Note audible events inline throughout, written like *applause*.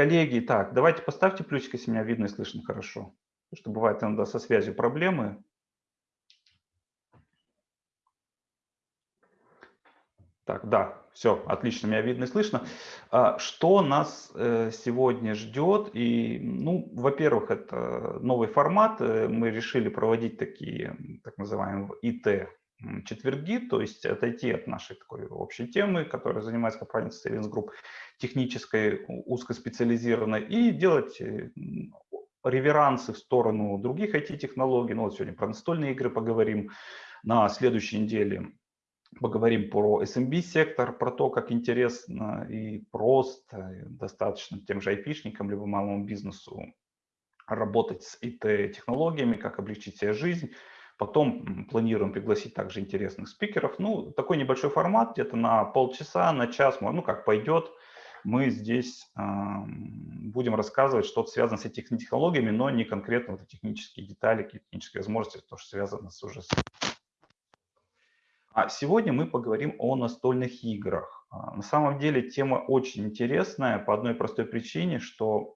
Коллеги, так, давайте поставьте плюсик, если меня видно и слышно хорошо. Потому что бывает иногда со связью проблемы. Так, да, все, отлично, меня видно и слышно. А, что нас э, сегодня ждет? И, ну, во-первых, это новый формат. Э, мы решили проводить такие, так называемые ИТ четверги, то есть отойти от нашей такой общей темы, которая занимается компания Savings Group, технической, узкоспециализированной, и делать э, реверансы в сторону других IT-технологий. Ну, вот сегодня про настольные игры поговорим. На следующей неделе поговорим про SMB-сектор, про то, как интересно и просто достаточно тем же айпишникам, либо малому бизнесу работать с IT-технологиями, как облегчить себе жизнь. Потом планируем пригласить также интересных спикеров. Ну, такой небольшой формат, где-то на полчаса, на час, ну, как пойдет. Мы здесь будем рассказывать что-то связанное с этими технологиями, но не конкретно вот технические детали, технические возможности, то, что связано с уже а сегодня мы поговорим о настольных играх. А, на самом деле тема очень интересная по одной простой причине, что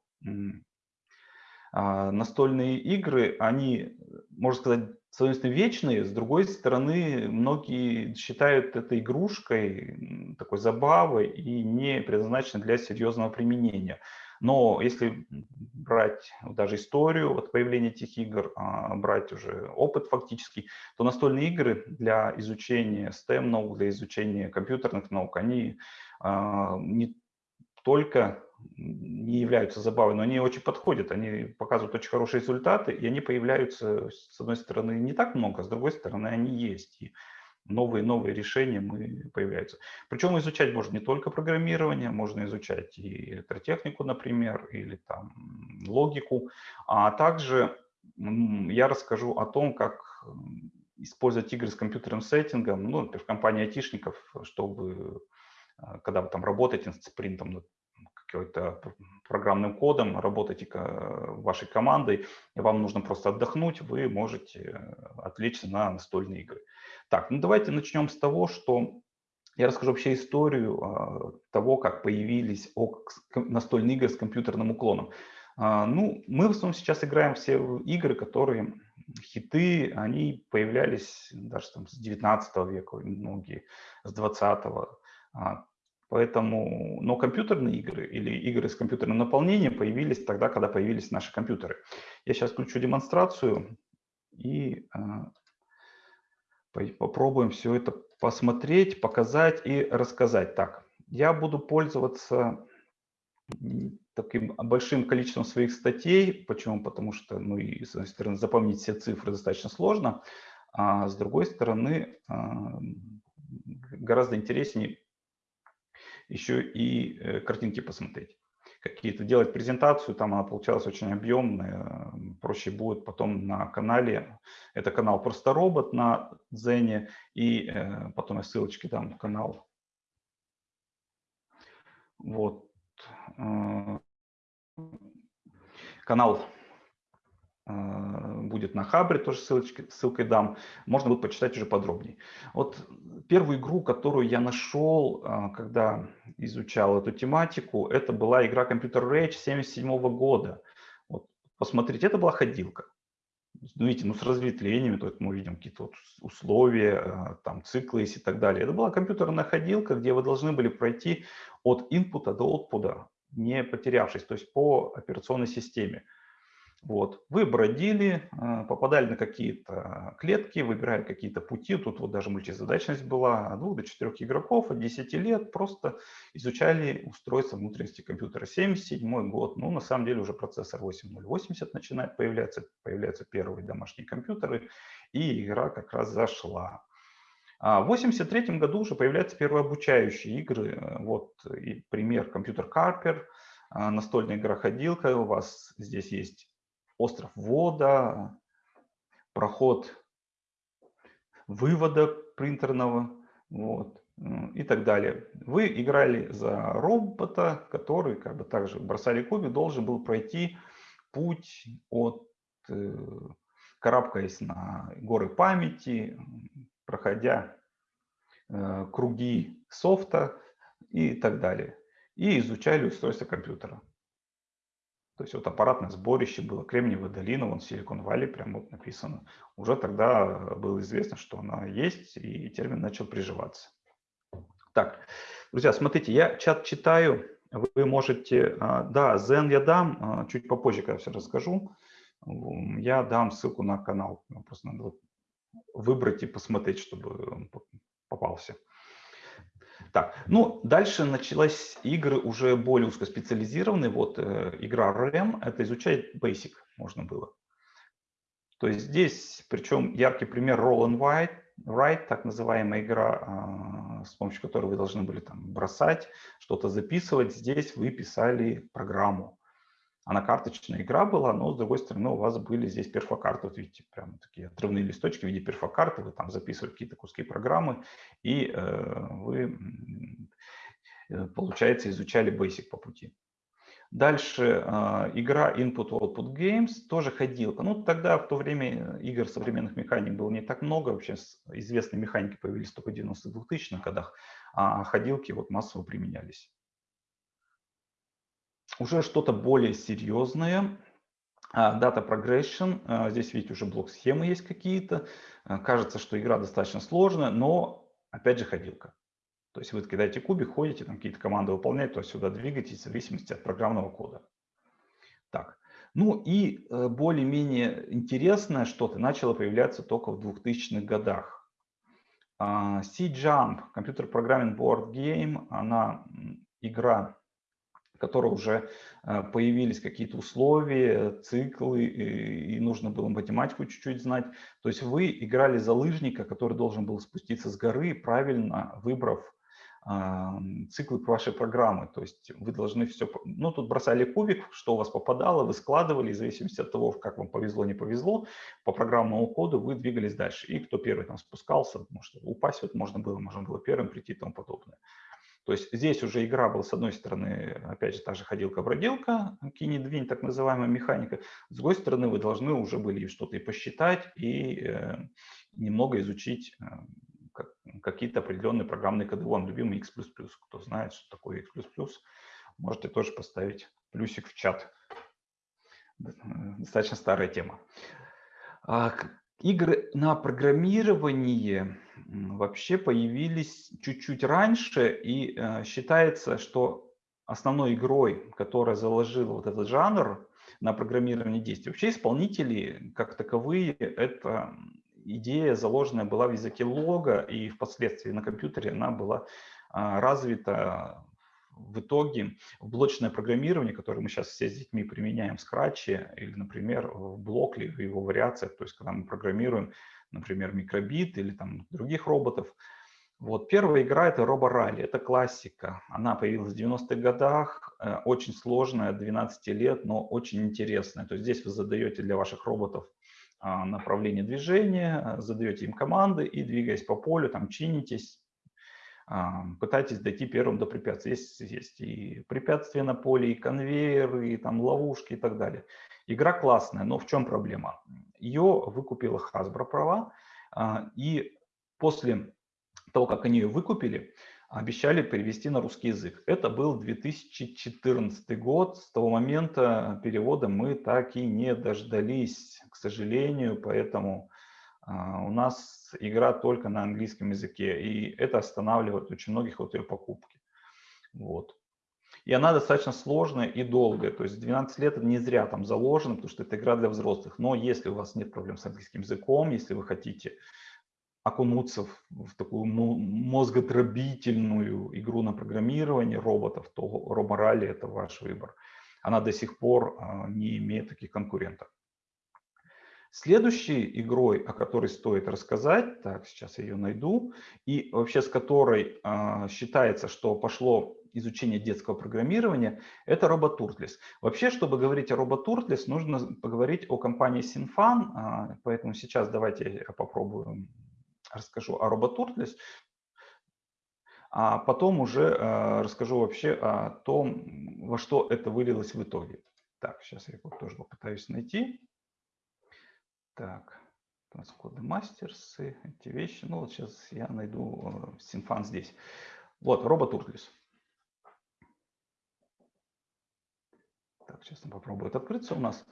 а, настольные игры, они, можно сказать, с одной стороны вечные, с другой стороны многие считают это игрушкой, такой забавой и не предназначены для серьезного применения. Но если брать даже историю от появления этих игр, а, брать уже опыт фактически, то настольные игры для изучения STEM наук, для изучения компьютерных наук, они а, не только не являются забавой, но они очень подходят, они показывают очень хорошие результаты, и они появляются, с одной стороны, не так много, с другой стороны, они есть. И новые-новые решения мы, появляются. Причем изучать можно не только программирование, можно изучать и электротехнику, например, или там логику, а также я расскажу о том, как использовать игры с компьютерным сеттингом, ну, например, в компании айтишников, чтобы, а, когда вы там работаете с принтом над какой-то программным кодом, работаете вашей командой, и вам нужно просто отдохнуть, вы можете отвлечься на настольные игры. Так, ну давайте начнем с того, что я расскажу вообще историю а, того, как появились настольные игры с компьютерным уклоном. А, ну, мы в основном сейчас играем все игры, которые хиты, они появлялись даже там с 19 века, многие с 20 -го. А, поэтому, но компьютерные игры или игры с компьютерным наполнением появились тогда, когда появились наши компьютеры. Я сейчас включу демонстрацию и Попробуем все это посмотреть, показать и рассказать. Так, я буду пользоваться таким большим количеством своих статей. Почему? Потому что, ну, и, с одной стороны, запомнить все цифры достаточно сложно, а с другой стороны, а, гораздо интереснее еще и э, картинки посмотреть какие-то делать презентацию, там она получалась очень объемная, проще будет потом на канале, это канал Просто Робот на Дзене, и э, потом я ссылочки дам в канал. Вот. Э, канал будет на Хабре, тоже ссылочки, ссылкой дам. Можно будет почитать уже подробнее. Вот первую игру, которую я нашел, а, когда изучал эту тематику, это была игра Computer Rage 77 года. Вот, посмотрите, это была ходилка. Ну, видите, ну, с разветвлениями, то есть мы видим какие-то вот условия, а, там, циклы и так далее. Это была компьютерная ходилка, где вы должны были пройти от инпута до output, не потерявшись, то есть по операционной системе. Вот. Вы бродили, а, попадали на какие-то клетки, выбирали какие-то пути. Тут вот даже мультизадачность была от двух до четырех игроков от 10 лет. Просто изучали устройство внутренности компьютера. 77 год. Ну, на самом деле уже процессор 8080 начинает появляться. Появляются первые домашние компьютеры. И игра как раз зашла. А в 1983 году уже появляются первые обучающие игры. Вот и пример компьютер Карпер, а, настольная игра ходилка. У вас здесь есть остров ввода, проход вывода принтерного вот, и так далее. Вы играли за робота, который, как бы также бросали кубик, должен был пройти путь от, э, карабкаясь на горы памяти, проходя э, круги софта и так далее. И изучали устройство компьютера. То есть вот аппаратное сборище было, Кремниевая долина, вон Силикон Валли прям вот написано. Уже тогда было известно, что она есть, и термин начал приживаться. Так, друзья, смотрите, я чат читаю, вы можете, а, да, Zen я дам, а, чуть попозже, когда все расскажу, я дам ссылку на канал, просто надо выбрать и посмотреть, чтобы попался. Так, ну, дальше началась игры уже более узкоспециализированные. Вот э, игра RAM, это изучать Basic можно было. То есть здесь, причем яркий пример Roll and Write, write так называемая игра, э, с помощью которой вы должны были там бросать, что-то записывать. Здесь вы писали программу. Она карточная игра была, но с другой стороны у вас были здесь перфокарты. Вот видите, прямо такие отрывные листочки в виде перфокарты. Вы там записывали какие-то куски программы, и э, вы, э, получается, изучали Basic по пути. Дальше э, игра Input-Output Games, тоже ходилка. Ну, тогда, в то время, игр современных механик было не так много. Вообще известные механики появились только в 90-2000-х годах, а ходилки вот массово применялись уже что-то более серьезное. А, data Progression. А, здесь, видите, уже блок-схемы есть какие-то. А, кажется, что игра достаточно сложная, но, опять же, ходилка. То есть вы кидаете кубик, ходите, там какие-то команды выполняете, то сюда двигаетесь в зависимости от программного кода. Так. Ну и э, более-менее интересное что-то начало появляться только в 2000-х годах. C-Jump, Computer Programming Board Game, она игра которой уже э, появились какие-то условия, циклы, и нужно было математику чуть-чуть знать. То есть вы играли за лыжника, который должен был спуститься с горы, правильно выбрав циклы вашей программы. То есть вы должны все... Ну, тут бросали кубик, что у вас попадало, вы складывали, в зависимости от того, как вам повезло, не повезло, по программному коду вы двигались дальше. И кто первый там спускался, что упасть вот можно было, можно было первым прийти и тому подобное. То есть здесь уже игра была, с одной стороны, опять же, та же ходилка-бродилка, кинь-двинь, так называемая механика. С другой стороны, вы должны уже были что-то и посчитать, и э, немного изучить э, как, какие-то определенные программные коды. Вон, любимый X++. Кто знает, что такое X++, можете тоже поставить плюсик в чат. Достаточно старая тема. Игры на программирование вообще появились чуть-чуть раньше, и э, считается, что основной игрой, которая заложила вот этот жанр на программирование действий, вообще исполнители как таковые, это идея заложенная была в языке лога, и впоследствии на компьютере она была а, развита в итоге в блочное программирование, которое мы сейчас все с детьми применяем в Scratch или, например, в Blockly, в его вариациях, то есть когда мы программируем, например, микробит или там других роботов. Вот первая игра это Ралли, это классика. Она появилась в 90-х годах, э, очень сложная, 12 лет, но очень интересная. То есть здесь вы задаете для ваших роботов а, направление движения, задаете им команды и двигаясь по полю, там чинитесь, пытайтесь дойти первым до препятствий. Есть, есть и препятствия на поле, и конвейеры, и там ловушки и так далее. Игра классная, но в чем проблема? Ее выкупила Hasbro права, а, и после того, как они ее выкупили, обещали перевести на русский язык. Это был 2014 год. С того момента перевода мы так и не дождались, к сожалению, поэтому а, у нас игра только на английском языке, и это останавливает очень многих от ее покупки. Вот. И она достаточно сложная и долгая, то есть 12 лет не зря там заложено, потому что это игра для взрослых. Но если у вас нет проблем с английским языком, если вы хотите окунуться в, в такую мозготробительную игру на программирование роботов, то Роборали это ваш выбор. Она до сих пор а, не имеет таких конкурентов. Следующей игрой, о которой стоит рассказать, так, сейчас я ее найду, и вообще с которой э, считается, что пошло изучение детского программирования, это RoboTurtles. Вообще, чтобы говорить о RoboTurtles, нужно поговорить о компании Sinfan, э, поэтому сейчас давайте я попробую расскажу о RoboTurtles, а потом уже э, расскажу вообще о том, во что это вылилось в итоге. Так, сейчас я его тоже попытаюсь найти. Так, коды мастерсы, эти вещи. Ну, вот сейчас я найду Синфан э, здесь. Вот, робот Урклис. Так, сейчас он попробует открыться у нас.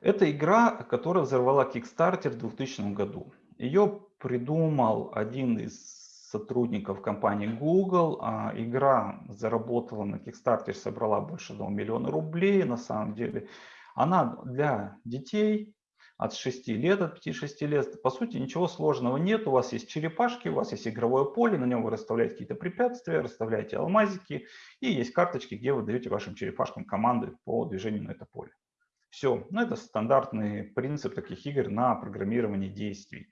Это игра, которая взорвала Kickstarter в 2000 году. Ее придумал один из сотрудников компании Google. А, игра заработала на Kickstarter, собрала больше 1 миллиона рублей. На самом деле она для детей от 6 лет, от 5-6 лет. По сути, ничего сложного нет. У вас есть черепашки, у вас есть игровое поле, на нем вы расставляете какие-то препятствия, расставляете алмазики. И есть карточки, где вы даете вашим черепашкам команды по движению на это поле. Все. Ну, это стандартный принцип таких игр на программирование действий.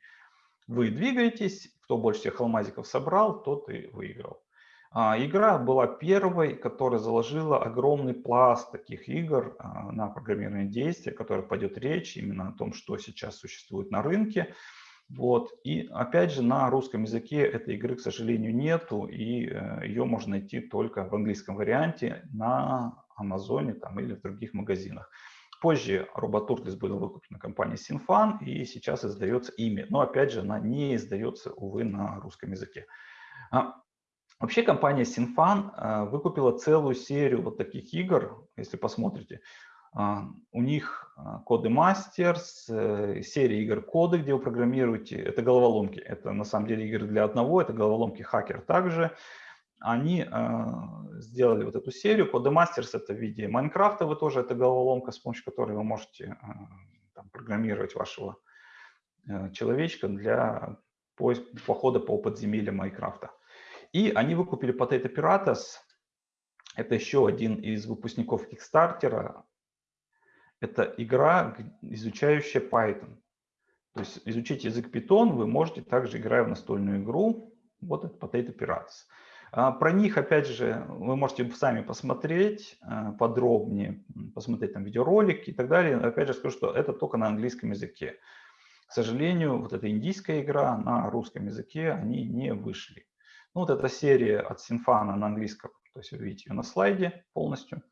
Вы двигаетесь, кто больше всех алмазиков собрал, тот и выиграл. А, игра была первой, которая заложила огромный пласт таких игр а, на программирование действия, о которых пойдет речь именно о том, что сейчас существует на рынке. Вот. И опять же, на русском языке этой игры, к сожалению, нету, и э, ее можно найти только в английском варианте на Амазоне там, или в других магазинах. Позже Роботуртлис была выкуплена компанией Sinfan, и сейчас издается ими. Но опять же, она не издается, увы, на русском языке. Вообще компания Sinfan а, выкупила целую серию вот таких игр, если посмотрите. А, у них коды Masters, э, серия игр коды, где вы программируете. Это головоломки. Это на самом деле игры для одного, это головоломки хакер также они э, сделали вот эту серию. Codemasters это в виде Майнкрафта, вы тоже, это головоломка, с помощью которой вы можете э, там, программировать вашего э, человечка для похода по подземельям Майнкрафта. И они выкупили Potato Piratas, это еще один из выпускников Kickstarter. Это игра, изучающая Python. То есть изучить язык Python вы можете также, играя в настольную игру. Вот это Potato Piratas. А, про них, опять же, вы можете сами посмотреть а, подробнее, посмотреть там видеоролики и так далее. Опять же скажу, что это только на английском языке. К сожалению, вот эта индийская игра на русском языке, они не вышли. Ну, вот эта серия от Синфана на английском, то есть вы видите ее на слайде полностью.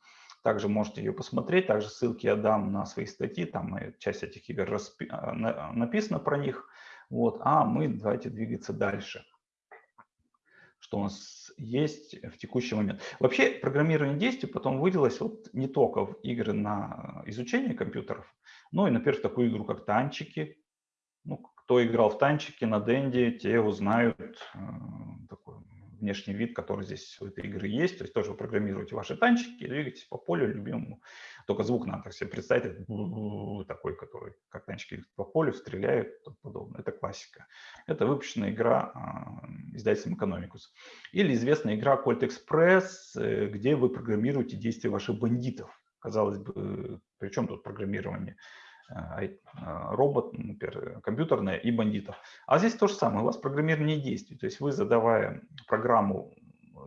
Также можете ее посмотреть, также ссылки я дам на свои статьи, там часть этих игр распи... А, написано про них. Вот. А мы давайте двигаться дальше что у нас есть в текущий момент. Вообще программирование действий потом выделилось вот не только в игры на изучение компьютеров, но и, например, в такую игру, как танчики. Ну, кто играл в танчики на Денде, те узнают э, внешний вид, который здесь у этой игры есть. То есть тоже вы программируете ваши танчики, двигаетесь по полю любимому. Только звук надо себе представить, такой, который как танчики по полю стреляют и тому подобное. Это классика. Это выпущенная игра а, издательством Economicus. Или известная игра Colt Express, э, где вы программируете действия ваших бандитов. Казалось бы, при чем тут программирование? А, робот, например, компьютерная и бандитов. А здесь то же самое, у вас программирование действий, то есть вы, задавая программу,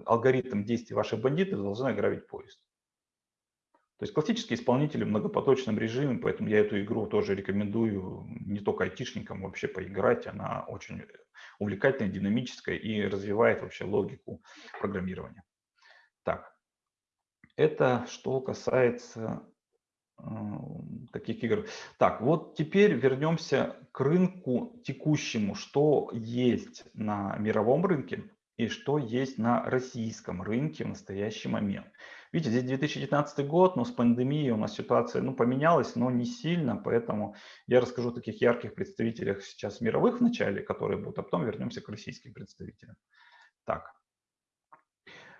алгоритм действий ваших бандитов, должны ограбить поезд. То есть классические исполнители в многопоточном режиме, поэтому я эту игру тоже рекомендую не только айтишникам вообще поиграть, она очень увлекательная, динамическая и развивает вообще логику программирования. Так, это что касается таких игр. Так, вот теперь вернемся к рынку текущему, что есть на мировом рынке и что есть на российском рынке в настоящий момент. Видите, здесь 2019 год, но с пандемией у нас ситуация ну, поменялась, но не сильно, поэтому я расскажу о таких ярких представителях сейчас мировых в начале, которые будут, а потом вернемся к российским представителям. Так,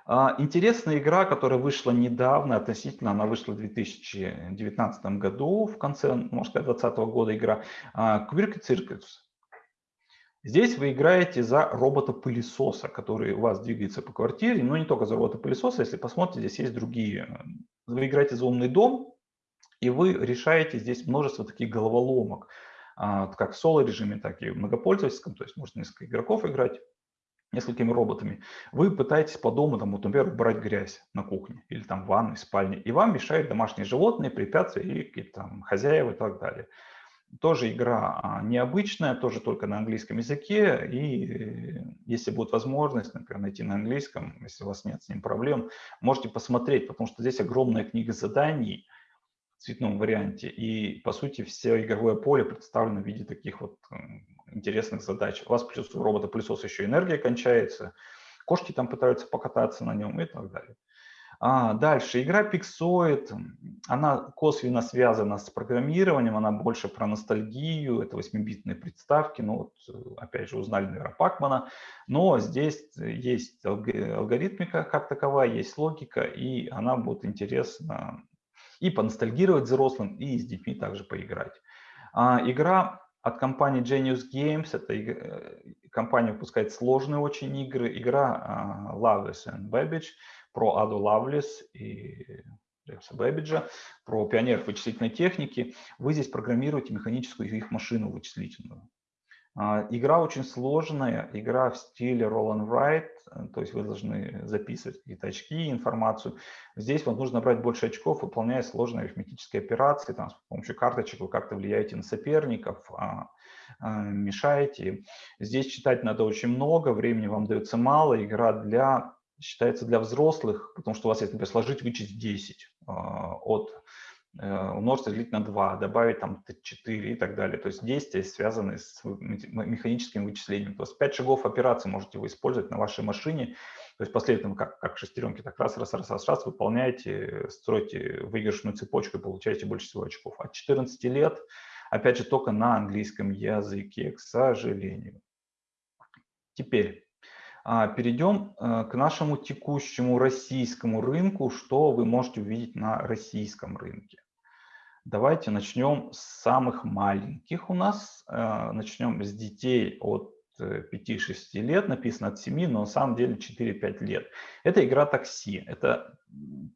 интересная игра, которая вышла недавно, относительно, она вышла в 2019 году, в конце, можно сказать, 2020 года игра, Quirky Circus. Здесь вы играете за робота-пылесоса, который у вас двигается по квартире, но не только за робота-пылесоса, если посмотрите, здесь есть другие. Вы играете за умный дом, и вы решаете здесь множество таких головоломок, а, как в соло-режиме, так и в многопользовательском, то есть можно несколько игроков играть несколькими роботами, вы пытаетесь по дому, там, вот, например, убрать грязь на кухне или там в ванной, спальне, и вам мешают домашние животные, препятствия и какие-то там хозяева и так далее. Тоже игра а, необычная, тоже только на английском языке, и если будет возможность, например, найти на английском, если у вас нет с ним проблем, можете посмотреть, потому что здесь огромная книга заданий, в цветном варианте. И, по сути, все игровое поле представлено в виде таких вот интересных задач. У вас плюс у робота-пылесоса еще энергия кончается, кошки там пытаются покататься на нем и так далее. А, дальше, игра Pixoid, она косвенно связана с программированием, она больше про ностальгию, это 8-битные приставки, ну вот, опять же, узнали, наверное, Пакмана, но здесь есть алгоритмика как таковая, есть логика, и она будет интересна и поностальгировать взрослым, и с детьми также поиграть. А, игра от компании Genius Games, это э, компания выпускает сложные очень игры, игра uh, Loveless and Babbage, про Аду Лавлес и Джеймса Бэббиджа, про пионеров вычислительной техники. Вы здесь программируете механическую их машину вычислительную. А, игра очень сложная, игра в стиле roll and write, то есть вы должны записывать какие-то очки, информацию. Здесь вам нужно брать больше очков, выполняя сложные арифметические операции. Там, с помощью карточек вы как-то влияете на соперников, а, а, мешаете. Здесь читать надо очень много, времени вам дается мало. Игра для считается для взрослых, потому что у вас есть, например, сложить, вычесть 10 а, от э, умножить, разделить на 2, добавить там 4 и так далее. То есть действия связаны с механическим вычислением. То есть 5 шагов операции можете вы использовать на вашей машине. То есть последовательно, как, как шестеренки, так раз, раз, раз, раз, раз, выполняете, строите выигрышную цепочку и получаете больше всего очков. От 14 лет, опять же, только на английском языке, к сожалению. Теперь а, перейдем э, к нашему текущему российскому рынку, что вы можете увидеть на российском рынке. Давайте начнем с самых маленьких у нас. Э, начнем с детей от 5-6 э, лет, написано от 7, но на самом деле 4-5 лет. Это игра такси. Это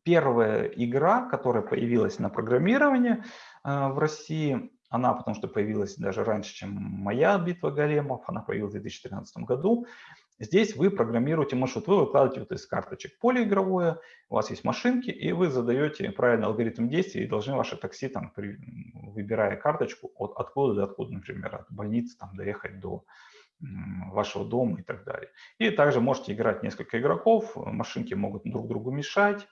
первая игра, которая появилась на программирование в России. Она, потому что появилась даже раньше, чем моя битва големов, она появилась в 2013 году. Здесь вы программируете маршрут, вы выкладываете вот из карточек поле игровое, у вас есть машинки, и вы задаете правильный алгоритм действий, и должны ваше такси, там, при, выбирая карточку, от откуда до откуда, например, от больницы там, доехать до вашего дома и так далее. И также можете играть несколько игроков, машинки могут друг другу мешать.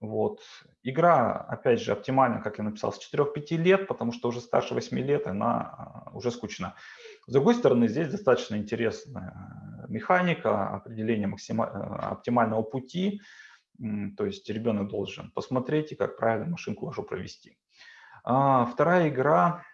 Вот. Игра, опять же, оптимальна, как я написал, с 4-5 лет, потому что уже старше 8 лет она а, уже скучна. С другой стороны, здесь достаточно интересная механика, определение максима... Э, оптимального пути. То есть ребенок должен посмотреть, как правильно машинку вашу провести. А вторая игра,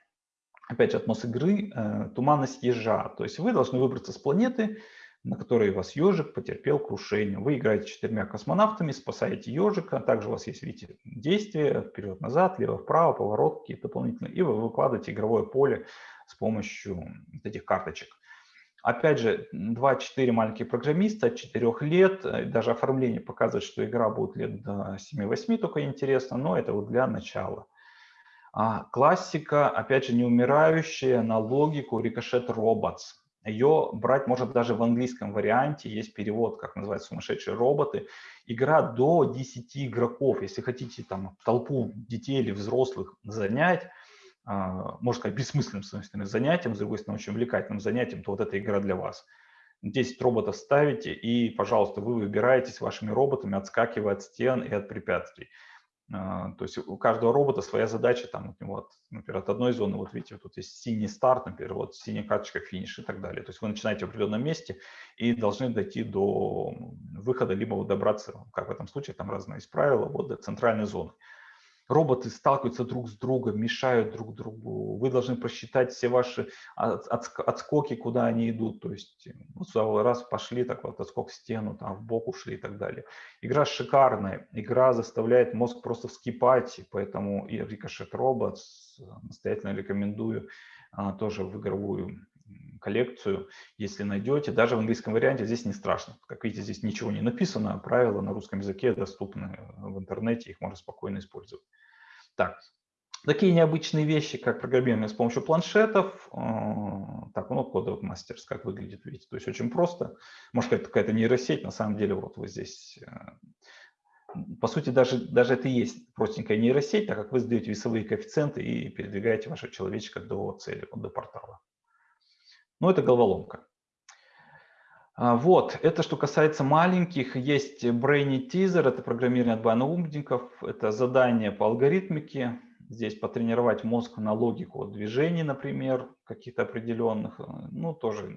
опять же, атмос игры, э, туманность ежа. То есть вы должны выбраться с планеты, на которой вас ежик потерпел крушение. Вы играете четырьмя космонавтами, спасаете ежика. Также у вас есть, видите, действия вперед-назад, лево-вправо, поворот какие-то дополнительные. И вы выкладываете игровое поле с помощью этих карточек. Опять же, 2-4 маленькие программиста от 4 лет, э, даже оформление показывает, что игра будет лет до 7-8, только интересно, но это вот для начала. А, классика, опять же, неумирающая на логику Ricochet Robots. Ее брать может даже в английском варианте, есть перевод, как называется, сумасшедшие роботы. Игра до 10 игроков, если хотите там толпу детей или взрослых занять, а, можно сказать, бессмысленным, с одной занятием, с другой стороны, очень увлекательным занятием, то вот эта игра для вас. 10 роботов ставите, и, пожалуйста, вы выбираете с вашими роботами, отскакивая от стен и от препятствий. А, то есть у каждого робота своя задача, там, вот, например, от одной зоны, вот видите, тут есть синий старт, например, вот синяя карточка финиш и так далее. То есть вы начинаете в определенном месте и должны дойти до выхода, либо добраться, как в этом случае, там разные есть правила, вот до центральной зоны роботы сталкиваются друг с другом, мешают друг другу. Вы должны просчитать все ваши отскоки, куда они идут. То есть ну, раз пошли, так вот отскок в стену, там в бок ушли и так далее. Игра шикарная. Игра заставляет мозг просто вскипать, поэтому и Ricochet Robots настоятельно рекомендую а, тоже в игровую коллекцию, если найдете. Даже в английском варианте здесь не страшно. Как видите, здесь ничего не написано, правила на русском языке доступны в интернете, их можно спокойно использовать. Так, такие необычные вещи, как программирование с помощью планшетов. А, так, ну, кодовый мастерс, как выглядит, видите. То есть очень просто. Может, сказать, какая-то нейросеть, на самом деле, вот вы здесь э, по сути, даже, даже это и есть простенькая нейросеть, так как вы задаете весовые коэффициенты и передвигаете вашего человечка до цели, до портала. Ну, это головоломка. А, вот, это что касается маленьких. Есть Brainy Teaser, это программирование от умников, это задание по алгоритмике. Здесь потренировать мозг на логику движений, например, каких-то определенных. Ну, тоже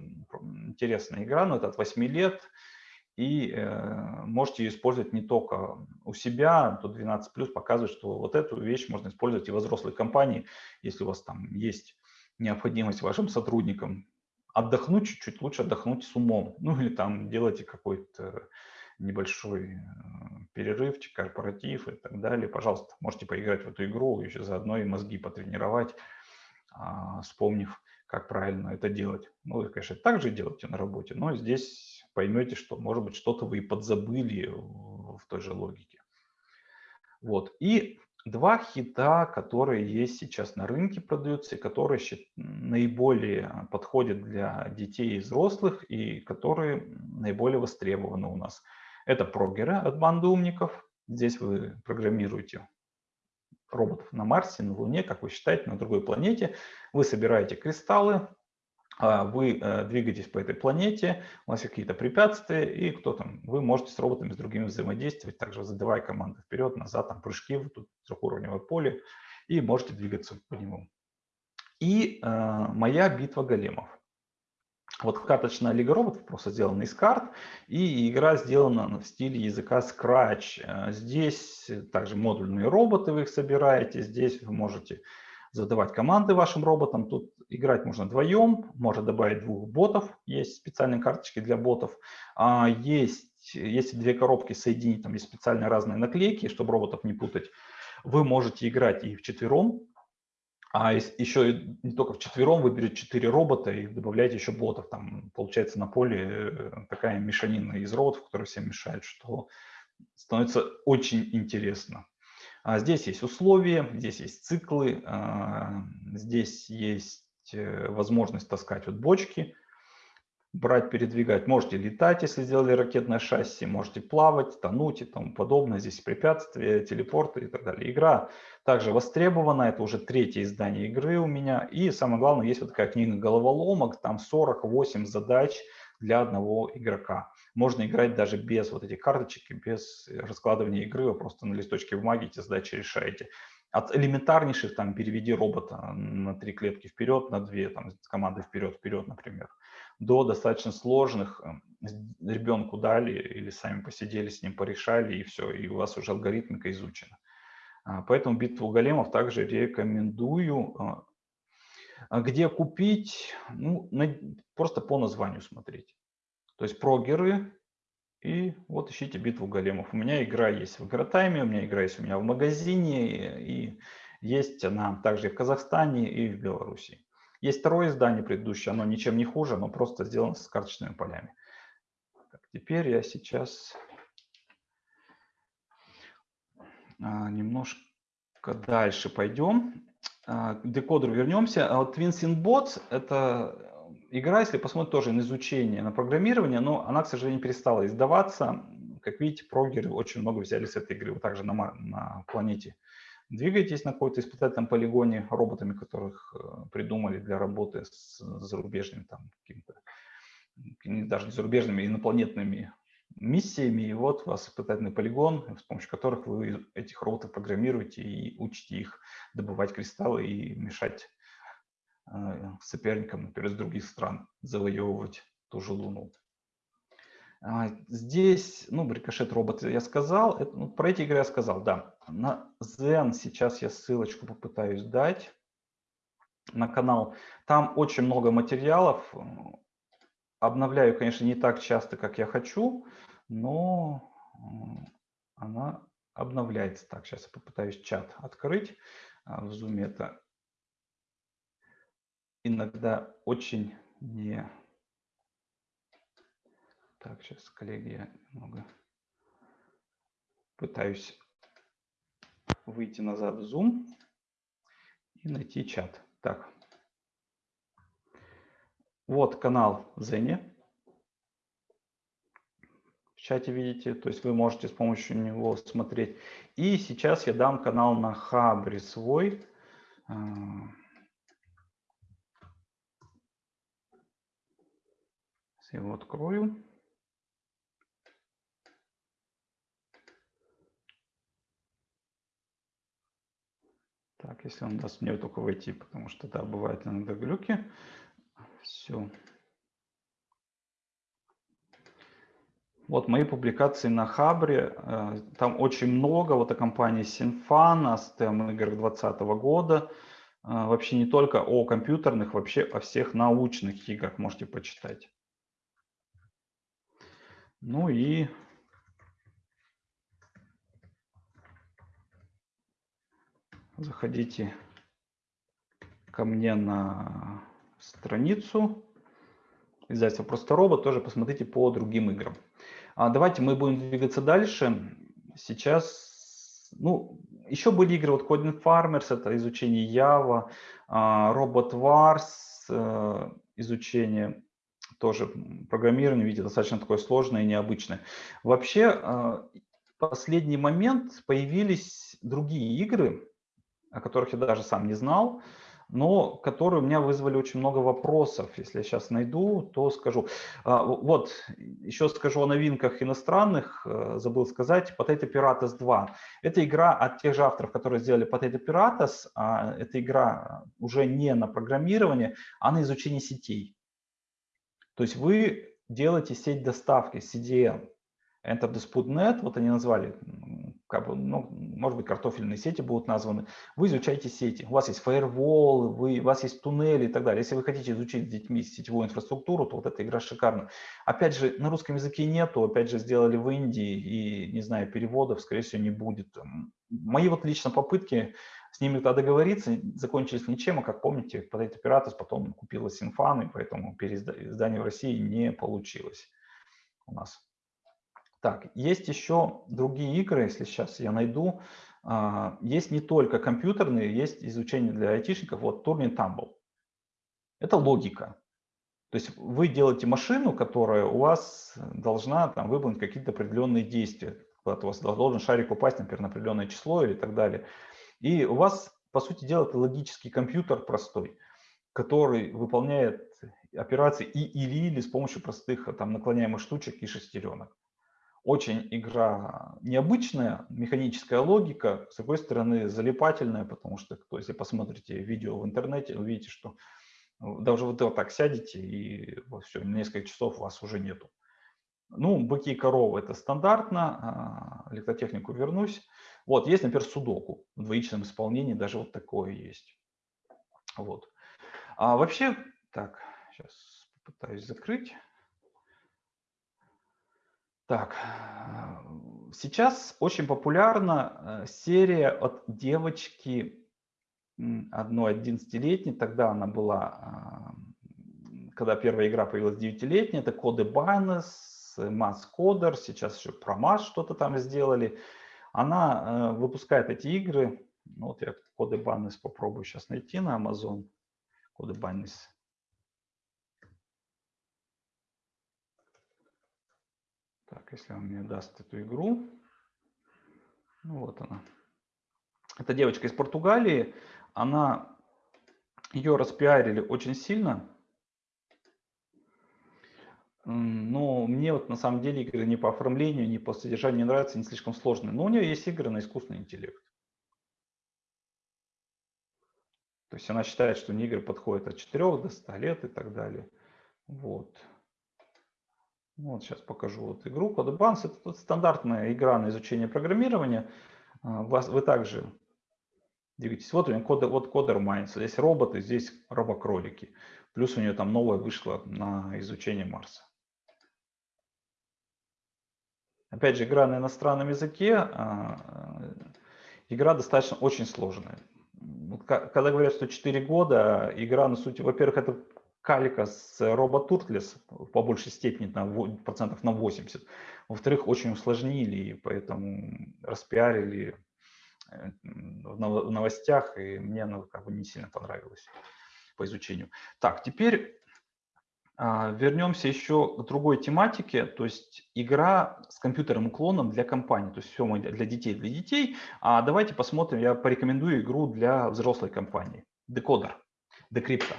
интересная игра, но это от 8 лет. и э, можете ее использовать не только у себя, то 12 плюс показывает, что вот эту вещь можно использовать и в взрослой компании, если у вас там есть необходимость вашим сотрудникам отдохнуть чуть-чуть, лучше отдохнуть с умом, *laughs* ну или там делайте какой-то небольшой э, перерывчик, корпоратив и так далее, пожалуйста, можете поиграть в эту игру, еще заодно и мозги потренировать, а, вспомнив, как правильно это делать. Ну, вы, конечно, так же делаете на работе, но здесь поймете, что, может быть, что-то вы и подзабыли в той же логике. Вот. И два хита, которые есть сейчас на рынке, продаются, и которые наиболее подходят для детей и взрослых, и которые наиболее востребованы у нас. Это прогеры от банды умников. Здесь вы программируете роботов на Марсе, на Луне, как вы считаете, на другой планете. Вы собираете кристаллы, а, вы э, двигаетесь по этой планете, у вас какие-то препятствия, и кто там, вы можете с роботами, с другими взаимодействовать, также задавая команды вперед, назад, там прыжки в тут трехуровневое поле, и можете двигаться по нему. И э, моя битва големов. Вот карточная лига роботов просто сделана из карт, и игра сделана в стиле языка Scratch. Э, здесь также модульные роботы, вы их собираете, здесь вы можете задавать команды вашим роботам. Тут играть можно вдвоем, можно добавить двух ботов, есть специальные карточки для ботов. А, есть, если две коробки соединить, там есть специальные разные наклейки, чтобы роботов не путать. Вы можете играть и в четвером, а еще не только в четвером вы берете четыре робота и добавляете еще ботов. Там получается на поле э, такая мешанина из роботов, которые всем мешают, что становится очень интересно. А здесь есть условия, здесь есть циклы, а, здесь есть э, возможность таскать вот бочки, брать, передвигать. Можете летать, если сделали ракетное шасси, можете плавать, тонуть и тому подобное. Здесь препятствия, телепорты и так далее. Игра также востребована, это уже третье издание игры у меня. И самое главное, есть вот такая книга головоломок, там 48 задач для одного игрока. Можно играть даже без вот этих карточек, без раскладывания игры, вы просто на листочке бумаги эти задачи решаете. От элементарнейших, там, переведи робота на три клетки вперед, на две, там, команды вперед-вперед, например, до достаточно сложных, эм, ребенку дали или сами посидели с ним, порешали, и все, и у вас уже алгоритмика изучена. А, поэтому битву големов также рекомендую. А, где купить? Ну, просто по названию смотреть. То есть прогеры, и вот ищите битву големов. У меня игра есть в игротайме, у меня игра есть у меня в магазине, и есть она также и в Казахстане, и в Беларуси. Есть второе издание предыдущее, оно ничем не хуже, но просто сделано с карточными полями. Так, теперь я сейчас а, немножко дальше пойдем. А, к декодеру вернемся. А вот TwinSynBots – это игра, если посмотреть тоже на изучение, на программирование, но она, к сожалению, перестала издаваться. Как видите, прогеры очень много взяли с этой игры. Вы также на, на планете двигаетесь на какой-то испытательном полигоне роботами, которых э, придумали для работы с зарубежными, там, какими-то, даже не зарубежными, а инопланетными миссиями. И вот у вас испытательный полигон, с помощью которых вы этих роботов программируете и учите их добывать кристаллы и мешать Э, соперникам, например, из других стран завоевывать ту же Луну. А, здесь, ну, рикошет робот я сказал, это, ну, про эти игры я сказал, да. На Zen сейчас я ссылочку попытаюсь дать на канал. Там очень много материалов. Обновляю, конечно, не так часто, как я хочу, но она обновляется. Так, сейчас я попытаюсь чат открыть. А, в Zoom это иногда очень не... Так, сейчас, коллеги, я немного пытаюсь выйти назад в Zoom и найти чат. Так. Вот канал Зене. В чате видите, то есть вы можете с помощью него смотреть. И сейчас я дам канал на Хабре свой. А, Я его открою. Так, если он даст мне только войти, потому что да, бывают иногда глюки. Все. Вот мои публикации на Хабре, э, там очень много, вот о компании Sinfan, о STEM играх 2020 года, э, вообще не только о компьютерных, вообще о всех научных играх можете почитать. Ну и заходите ко мне на страницу издательства «Просто робот», тоже посмотрите по другим играм. А давайте мы будем двигаться дальше. Сейчас, ну, еще были игры, вот Coding Farmers, это изучение Java, а, Robot Wars, э, изучение тоже программирование, видите, достаточно такое сложное и необычное. Вообще, а, в последний момент появились другие игры, о которых я даже сам не знал но которые у меня вызвали очень много вопросов. Если я сейчас найду, то скажу. А, вот, еще скажу о новинках иностранных, э, забыл сказать. Potato Piratas 2. Это игра от тех же авторов, которые сделали Potato Piratas. А эта игра уже не на программирование, а на изучение сетей. То есть вы делаете сеть доставки, CDN. Enter Dispute.net, вот они назвали как бы, ну, может быть, картофельные сети будут названы. Вы изучаете сети. У вас есть фаервол, вы, у вас есть туннели и так далее. Если вы хотите изучить с детьми сетевую инфраструктуру, то вот эта игра шикарна. Опять же, на русском языке нету, опять же, сделали в Индии, и, не знаю, переводов, скорее всего, не будет. Мои вот лично попытки с ними тогда договориться закончились ничем, а как помните, под эти оператор потом купила Синфан, и поэтому переиздание в России не получилось у нас. Так, есть еще другие игры, если сейчас я найду. А, есть не только компьютерные, есть изучение для айтишников. Вот Turing Tumble. Это логика. То есть вы делаете машину, которая у вас должна там, выполнить какие-то определенные действия. Куда-то у вас должен шарик упасть, например, на определенное число или так далее. И у вас, по сути дела, это логический компьютер простой, который выполняет операции и или, или с помощью простых там, наклоняемых штучек и шестеренок очень игра необычная, механическая логика, с другой стороны залипательная, потому что, кто, если посмотрите видео в интернете, увидите, что даже вот так сядете и вот все, несколько часов вас уже нету. Ну, быки и коровы это стандартно, а, электротехнику вернусь. Вот, есть, например, судоку в двоичном исполнении, даже вот такое есть. Вот. А вообще, так, сейчас попытаюсь закрыть. Так, сейчас очень популярна э, серия от девочки одной 11-летней, тогда она была, когда первая игра появилась 9-летняя, это Коды Байнес, Mass Coder, сейчас еще Mass что-то там сделали. Она э, выпускает эти игры, ну, вот я Коды Байнес попробую сейчас найти на Amazon, Коды Байнес. Так, если он мне даст эту игру. Ну вот она. Это девочка из Португалии. Она, ее распиарили очень сильно. Но мне вот на самом деле игры ни по оформлению, ни по содержанию не нравятся, не слишком сложные. Но у нее есть игры на искусственный интеллект. То есть она считает, что игры подходят от 4 до 100 лет и так далее. Вот. Вот сейчас покажу вот игру CodeBans. Это стандартная игра на изучение программирования. А, вас, вы также двигаетесь. Вот у меня код, вот Coder Minds. Здесь роботы, здесь робокролики. Плюс у нее там новая вышла на изучение Марса. Опять же, игра на иностранном языке. А, игра достаточно очень сложная. Когда говорят, что 4 года, игра, на сути, во-первых, это калика с Робот Turtles по большей степени на процентов на 80. Во-вторых, очень усложнили, и поэтому распиарили э, в новостях, и мне оно как бы не сильно понравилось по изучению. Так, теперь а, вернемся еще к другой тематике, то есть игра с компьютерным уклоном для компании, то есть все мы для детей, для детей. А давайте посмотрим, я порекомендую игру для взрослой компании, Decoder, Decrypto.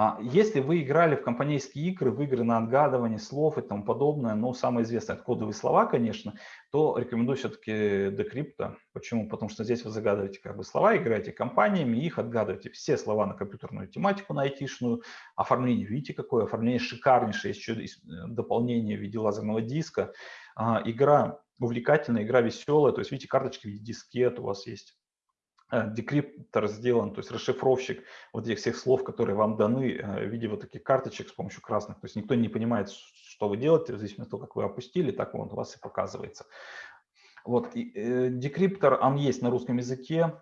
А если вы играли в компанейские игры, в игры на отгадывание слов и тому подобное, ну, самое известное, кодовые слова, конечно, то рекомендую все-таки Decrypto. Почему? Потому что здесь вы загадываете как бы слова, играете компаниями, их отгадываете. Все слова на компьютерную тематику, на айтишную, оформление, видите, какое оформление шикарнейшее, еще э, дополнение в виде лазерного диска. А, игра увлекательная, игра веселая, то есть видите, карточки в виде дискет у вас есть декриптор сделан, то есть расшифровщик вот этих всех слов, которые вам даны э, в виде вот таких карточек с помощью красных. То есть никто не понимает, что вы делаете, в зависимости от того, как вы опустили, так он у вас и показывается. Вот, и, э, декриптор, он есть на русском языке,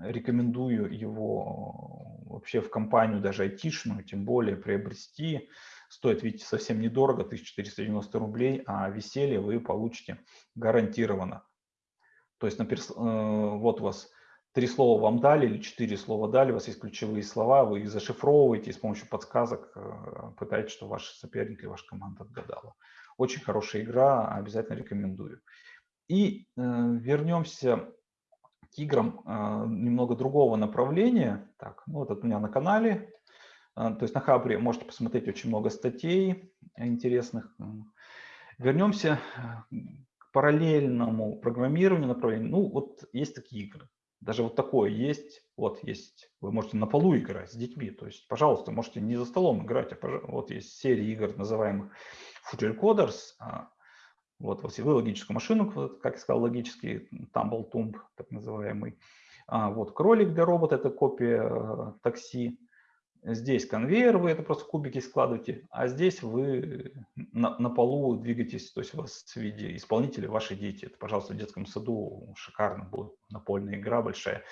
рекомендую его вообще в компанию, даже айтишную, тем более приобрести. Стоит, видите, совсем недорого, 1490 рублей, а веселье вы получите гарантированно. То есть, например, э, вот у вас три слова вам дали или четыре слова дали, у вас есть ключевые слова, вы их зашифровываете и с помощью подсказок э, пытаетесь, что ваш соперник или ваша команда отгадала. Очень хорошая игра, обязательно рекомендую. И э, вернемся к играм э, немного другого направления. Так, ну вот это у меня на канале. Э, то есть на Хабре можете посмотреть очень много статей интересных. Вернемся э, к параллельному программированию направлению. Ну вот есть такие игры. Даже вот такое есть. Вот есть. Вы можете на полу играть с детьми. То есть, пожалуйста, можете не за столом играть, а вот есть серия игр, называемых Future Coders. А, вот, вот вы логическую машину, как я сказал, логический Tumble Tumb, так называемый. А, вот кролик для робота, это копия э, такси. Здесь конвейер, вы это просто кубики складываете, а здесь вы на, на полу двигаетесь, то есть у вас в виде исполнителя ваши дети. Это, пожалуйста, в детском саду шикарно будет, напольная игра большая.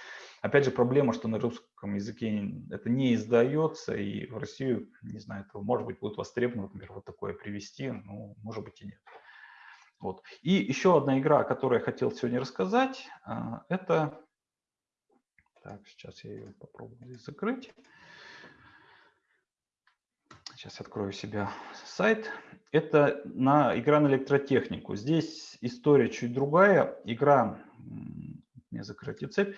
Опять же, проблема, что на русском языке это не издается, и в Россию, не знаю, это может быть будет востребовано, например, вот такое привести, ну, может быть и нет. Вот. И еще одна игра, о которой я хотел сегодня рассказать, а, это... Так, сейчас я ее попробую здесь закрыть. Сейчас открою себя сайт. Это на, игра на электротехнику. Здесь история чуть другая. Игра, не закройте цепь.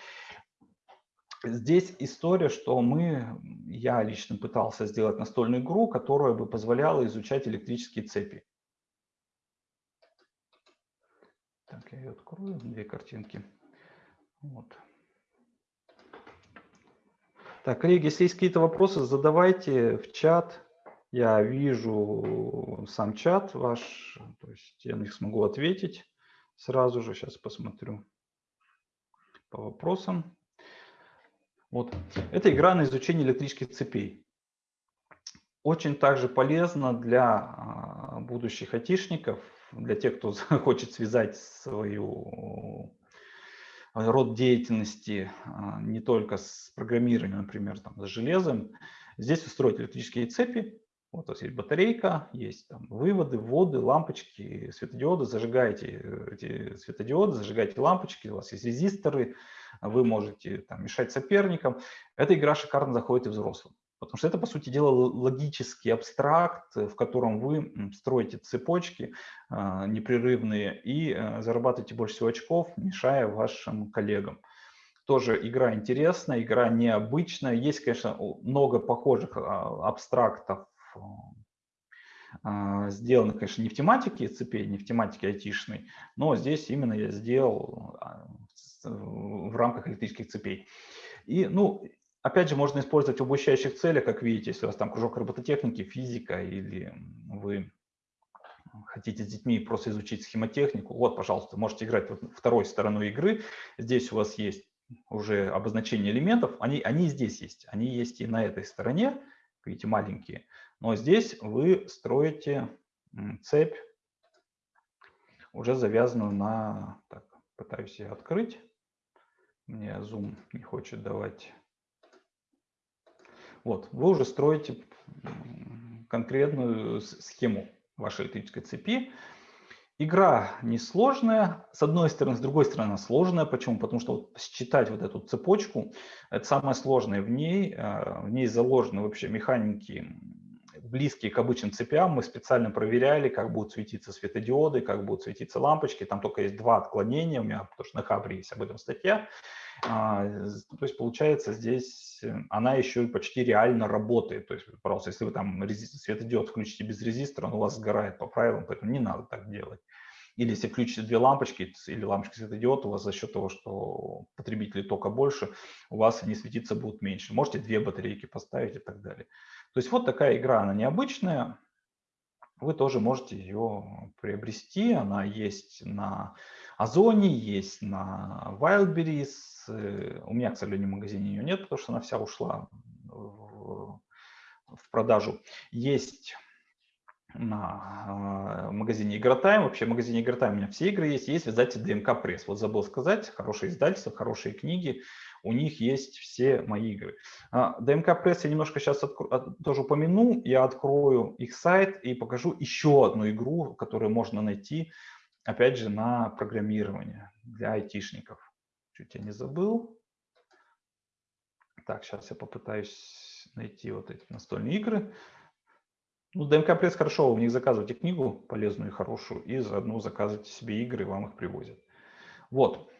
Здесь история, что мы, я лично пытался сделать настольную игру, которая бы позволяла изучать электрические цепи. Так, я ее открою, две картинки. Вот. Так, коллеги, если есть какие-то вопросы, задавайте в чат. Я вижу сам чат ваш, то есть я на них смогу ответить сразу же. Сейчас посмотрю по вопросам. Вот. Это игра на изучение электрических цепей. Очень также полезно для а, будущих айтишников, для тех, кто *laughs* хочет связать свою род деятельности а, не только с программированием, например, там, с железом. Здесь устроить электрические цепи, вот у вас есть батарейка, есть там выводы, вводы, лампочки, светодиоды. Зажигаете э, эти светодиоды, зажигаете лампочки, у вас есть резисторы, вы можете там, мешать соперникам. Эта игра шикарно заходит и взрослым. Потому что это, по сути дела, логический абстракт, в котором вы строите цепочки э, непрерывные и э, зарабатываете больше всего очков, мешая вашим коллегам. Тоже игра интересная, игра необычная. Есть, конечно, много похожих а, абстрактов сделано, конечно, не в тематике цепей, не в тематике айтишной, но здесь именно я сделал а, в рамках электрических цепей. И, ну, опять же, можно использовать в обучающих целях, как видите, если у вас там кружок робототехники, физика, или вы хотите с детьми просто изучить схемотехнику, вот, пожалуйста, можете играть вот второй стороной игры. Здесь у вас есть уже обозначение элементов, они, они здесь есть, они есть и на этой стороне, видите, маленькие. Но здесь вы строите цепь, уже завязанную на... Так, пытаюсь ее открыть. Мне Zoom не хочет давать. Вот, вы уже строите конкретную схему вашей электрической цепи. Игра несложная, с одной стороны, с другой стороны сложная. Почему? Потому что вот считать вот эту цепочку, это самое сложное в ней. А, в ней заложены вообще механики близкие к обычным цепям. Мы специально проверяли, как будут светиться светодиоды, как будут светиться лампочки. Там только есть два отклонения у меня, потому что на Хабре есть об этом статья. А, то есть получается здесь э, она еще почти реально работает. То есть, пожалуйста, если вы там светодиод включите без резистора, он у вас сгорает по правилам, поэтому не надо так делать. Или если включите две лампочки или лампочки светодиод, у вас за счет того, что потребители тока больше, у вас они светиться будут меньше. Можете две батарейки поставить и так далее. То есть вот такая игра, она необычная. Вы тоже можете ее приобрести. Она есть на Озоне, есть на Wildberries. У меня, к сожалению, в магазине ее нет, потому что она вся ушла в, продажу. Есть на э, магазине Игротайм. Вообще в магазине Игротайм у меня все игры есть. Есть в издательстве ДМК Пресс. Вот забыл сказать, хорошие издательства, хорошие книги. У них есть все мои игры. А, ДМК Пресс я немножко сейчас тоже упомяну. Я открою их сайт и покажу еще одну игру, которую можно найти, опять же, на программирование для айтишников. Чуть я не забыл. Так, сейчас я попытаюсь найти вот эти настольные игры. Ну, ДМК Пресс хорошо, у них заказывайте книгу полезную и хорошую, и заодно заказывайте себе игры, вам их привозят. Вот.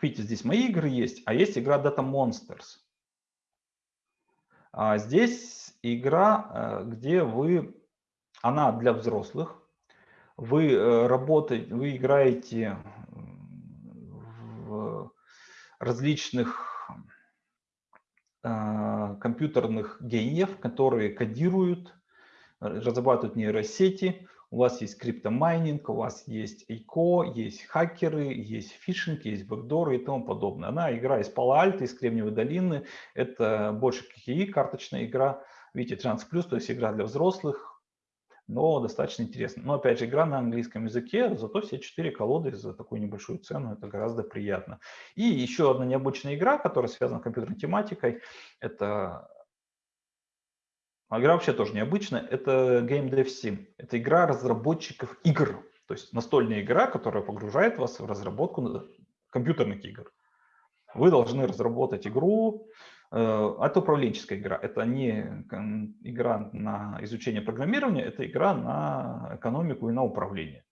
Видите, здесь мои игры есть, а есть игра Data Monsters. А здесь игра, э, где вы, она для взрослых, вы э, работаете, вы играете в различных э, компьютерных гениев, которые кодируют разрабатывают нейросети, у вас есть криптомайнинг, у вас есть ICO, есть хакеры, есть фишинг, есть бэкдоры и тому подобное. Она игра из Пало-Альто, из Кремниевой долины. Это больше KI, карточная игра. Видите, Trans Plus, то есть игра для взрослых, но достаточно интересно. Но опять же, игра на английском языке, зато все четыре колоды за такую небольшую цену, это гораздо приятно. И еще одна необычная игра, которая связана с компьютерной тематикой, это а игра вообще тоже необычная. Это Game Dev Sim. Это игра разработчиков игр. То есть настольная игра, которая погружает вас в разработку компьютерных игр. Вы должны разработать игру. Э, это управленческая игра. Это не игра на изучение программирования, это игра на экономику и на управление.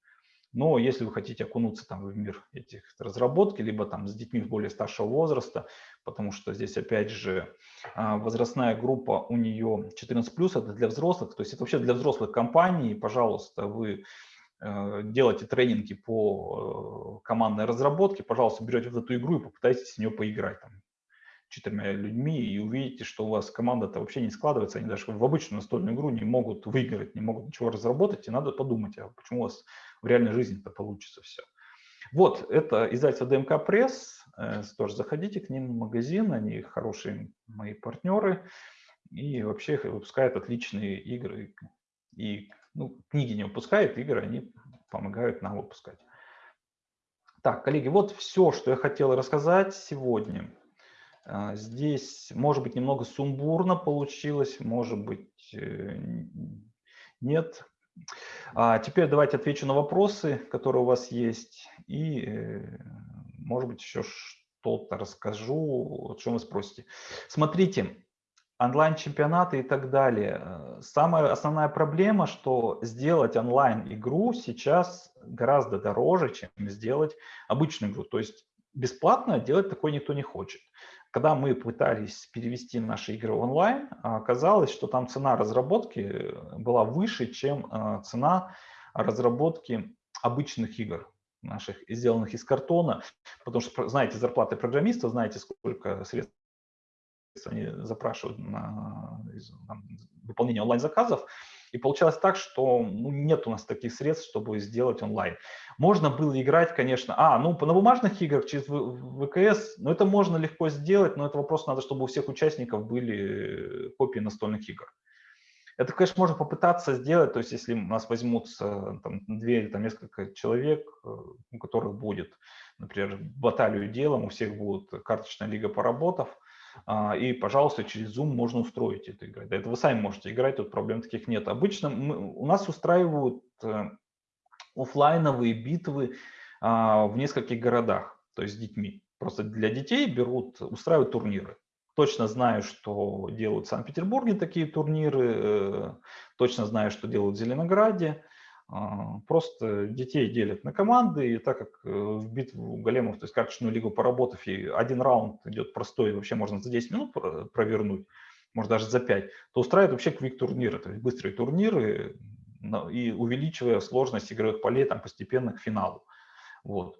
Но если вы хотите окунуться там в мир этих разработки, либо там с детьми более старшего возраста, потому что здесь опять же а, возрастная группа у нее 14+, это для взрослых, то есть это вообще для взрослых компаний, пожалуйста, вы э, делаете тренинги по э, командной разработке, пожалуйста, берете в эту игру и попытайтесь с нее поиграть там, четырьмя людьми и увидите, что у вас команда-то вообще не складывается, они даже в обычную настольную игру не могут выиграть, не могут ничего разработать, и надо подумать, а почему у вас в реальной жизни это получится все. Вот, это издательство ДМК Пресс, э, тоже заходите к ним в магазин, они хорошие мои партнеры, и вообще выпускают отличные игры, и ну, книги не выпускают, игры они помогают нам выпускать. Так, коллеги, вот все, что я хотел рассказать сегодня. А, здесь, может быть, немного сумбурно получилось, может быть, э, нет. А теперь давайте отвечу на вопросы, которые у вас есть, и, э, может быть, еще что-то расскажу, о чем вы спросите. Смотрите, онлайн-чемпионаты и так далее. Э, самая основная проблема, что сделать онлайн-игру сейчас гораздо дороже, чем сделать обычную игру. То есть бесплатно делать такое никто не хочет. Когда мы пытались перевести наши игры в онлайн, оказалось, что там цена разработки э, была выше, чем э, цена разработки обычных игр наших, сделанных из картона, потому что знаете зарплаты программистов, знаете, сколько средств они запрашивают на выполнение онлайн-заказов, и получалось так, что ну, нет у нас таких средств, чтобы сделать онлайн. Можно было играть, конечно, а, ну, на бумажных играх через ВКС, ну, это можно легко сделать, но это вопрос надо, чтобы у всех участников были копии настольных игр. Это, конечно, можно попытаться сделать, то есть если у нас возьмутся там, две или там, несколько человек, э, у которых будет, например, баталию делом, у всех будет карточная лига поработов, и, пожалуйста, через Zoom можно устроить эту игру. Это вы сами можете играть, тут проблем таких нет. Обычно мы, у нас устраивают э, офлайновые битвы а, в нескольких городах, то есть с детьми. Просто для детей берут, устраивают турниры. Точно знаю, что делают в Санкт-Петербурге такие турниры, э, точно знаю, что делают в Зеленограде. А, просто детей делят на команды, и так как э, в битву големов, то есть карточную лигу поработав, и один раунд идет простой, вообще можно за 10 минут провернуть, может даже за 5, то устраивают вообще квик-турниры, то есть быстрые турниры, и увеличивая сложность игровых полей там постепенно к финалу. Вот.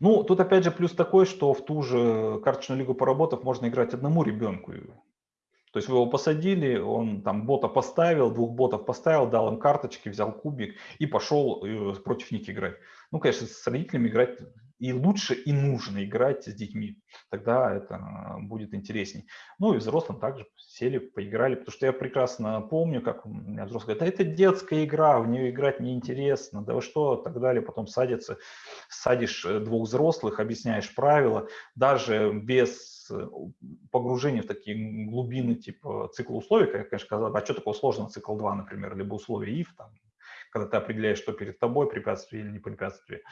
Ну, тут опять же плюс такой, что в ту же карточную лигу поработав можно играть одному ребенку. То есть вы его посадили, он там бота поставил, двух ботов поставил, дал им карточки, взял кубик и пошел э, против них играть. Ну, конечно, с родителями играть и лучше, и нужно играть с детьми. Тогда это будет интересней. Ну и взрослым также сели, поиграли, потому что я прекрасно помню, как у меня взрослый говорит, да это детская игра, в нее играть неинтересно, да вы что, так далее. Потом садится, садишь э, двух взрослых, объясняешь правила, даже без э, погружения в такие глубины типа цикла условий, как, конечно, сказал, а что такое сложно цикл 2, например, либо условия if, там, когда ты определяешь, что перед тобой, препятствие или не препятствие.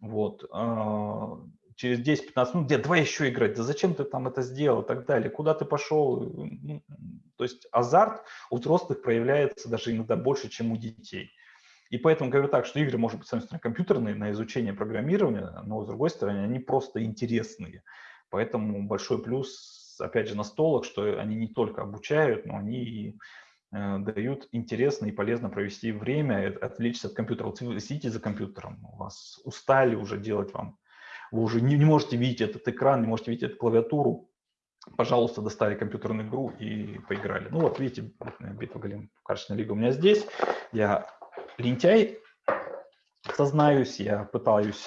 Вот. А, через 10-15 минут, где давай еще играть, да зачем ты там это сделал и так далее, куда ты пошел. Ну, то есть азарт у взрослых проявляется даже иногда больше, чем у детей. И поэтому говорю так, что игры, может быть, с одной стороны, компьютерные на изучение программирования, но с другой стороны, они просто интересные. Поэтому большой плюс, опять же, на столах, что они не только обучают, но они и Э, дают интересно и полезно провести время, отвлечься от компьютера. Вот вы сидите за компьютером, у вас устали уже делать вам, вы уже не, не можете видеть этот экран, не можете видеть эту клавиатуру, пожалуйста, достали компьютерную игру и поиграли. Ну вот, видите, битва голем, карточная лига у меня здесь. Я лентяй, сознаюсь, я пытаюсь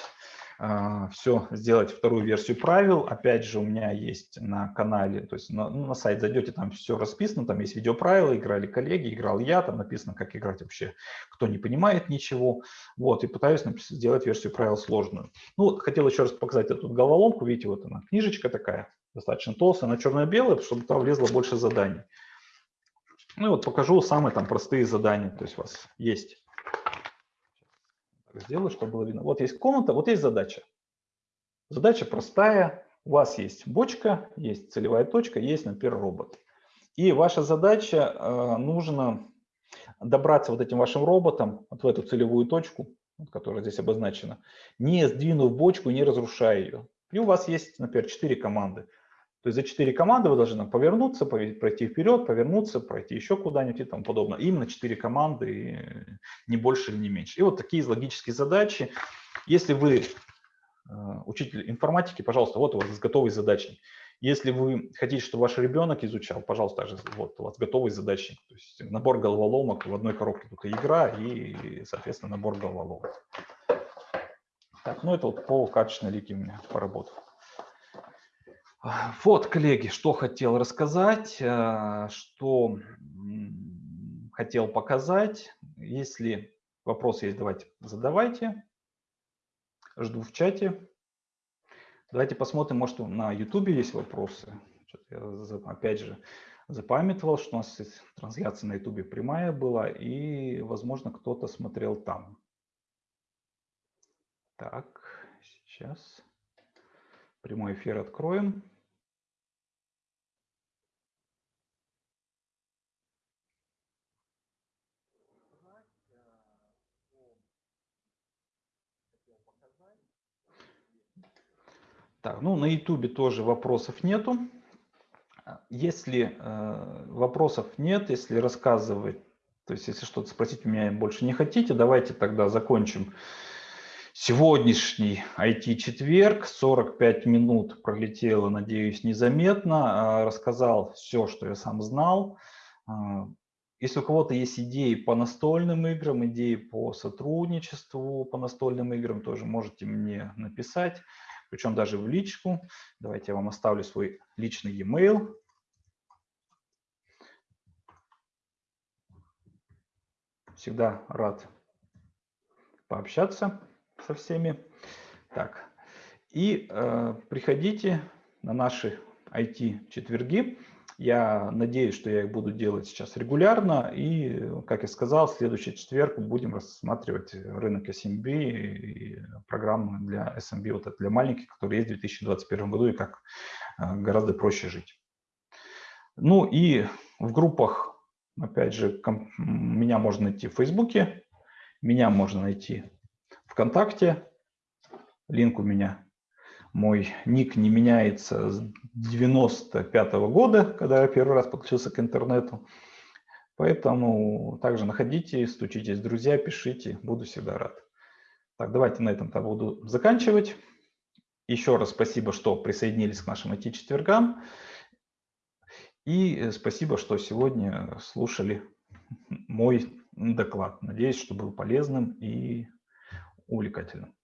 все сделать вторую версию правил. Опять же, у меня есть на канале, то есть на, ну, на сайт зайдете, там все расписано, там есть видеоправила, играли коллеги, играл я, там написано, как играть вообще, кто не понимает ничего. Вот, и пытаюсь сделать версию правил сложную. Ну, хотел еще раз показать эту головоломку, видите, вот она, книжечка такая, достаточно толстая, она черно-белая, чтобы туда влезло больше заданий. Ну и вот покажу самые там простые задания, то есть у вас есть сделаю, чтобы было видно. Вот есть комната, вот есть задача. Задача простая. У вас есть бочка, есть целевая точка, есть, например, робот. И ваша задача, э, нужно добраться вот этим вашим роботом вот в эту целевую точку, которая здесь обозначена, не сдвинув бочку, не разрушая ее. И у вас есть, например, 4 команды. То есть за 4 команды вы должны повернуться, пройти вперед, повернуться, пройти еще куда-нибудь и тому подобное. Именно 4 команды, не больше или не меньше. И вот такие логические задачи. Если вы э, учитель информатики, пожалуйста, вот у вас готовый задачник. Если вы хотите, чтобы ваш ребенок изучал, пожалуйста, также вот у вас готовый задачник. То есть набор головоломок, в одной коробке только игра и, соответственно, набор головоломок. Так, ну это вот по качественной лиге у меня поработал. Вот, коллеги, что хотел рассказать, э, что хотел показать. Если вопросы есть, давайте задавайте. Жду в чате. Давайте посмотрим, может, на YouTube есть вопросы. Я, опять же, запамятовал, что у нас трансляция на YouTube прямая была, и, возможно, кто-то смотрел там. Так, сейчас прямой эфир откроем. Так, ну на YouTube тоже вопросов нету. Если э, вопросов нет, если рассказывать, то есть если что-то спросить у меня больше не хотите, давайте тогда закончим сегодняшний IT-четверг. 45 минут пролетело, надеюсь, незаметно. Рассказал все, что я сам знал. А, если у кого-то есть идеи по настольным играм, идеи по сотрудничеству по настольным играм, тоже можете мне написать причем даже в личку. Давайте я вам оставлю свой личный e-mail. Всегда рад пообщаться со всеми. Так, и э, приходите на наши IT-четверги. Я надеюсь, что я их буду делать сейчас регулярно. И, как я сказал, в следующий четверг будем рассматривать рынок SMB и программы для SMB, вот это для маленьких, которые есть в 2021 году, и как гораздо проще жить. Ну и в группах, опять же, меня можно найти в Фейсбуке, меня можно найти ВКонтакте, линк у меня, мой ник не меняется с 95 -го года, когда я первый раз подключился к интернету. Поэтому также находите, стучитесь, друзья, пишите, буду всегда рад. Так, давайте на этом-то буду заканчивать. Еще раз спасибо, что присоединились к нашим IT-четвергам. И спасибо, что сегодня слушали мой доклад. Надеюсь, что был полезным и увлекательным.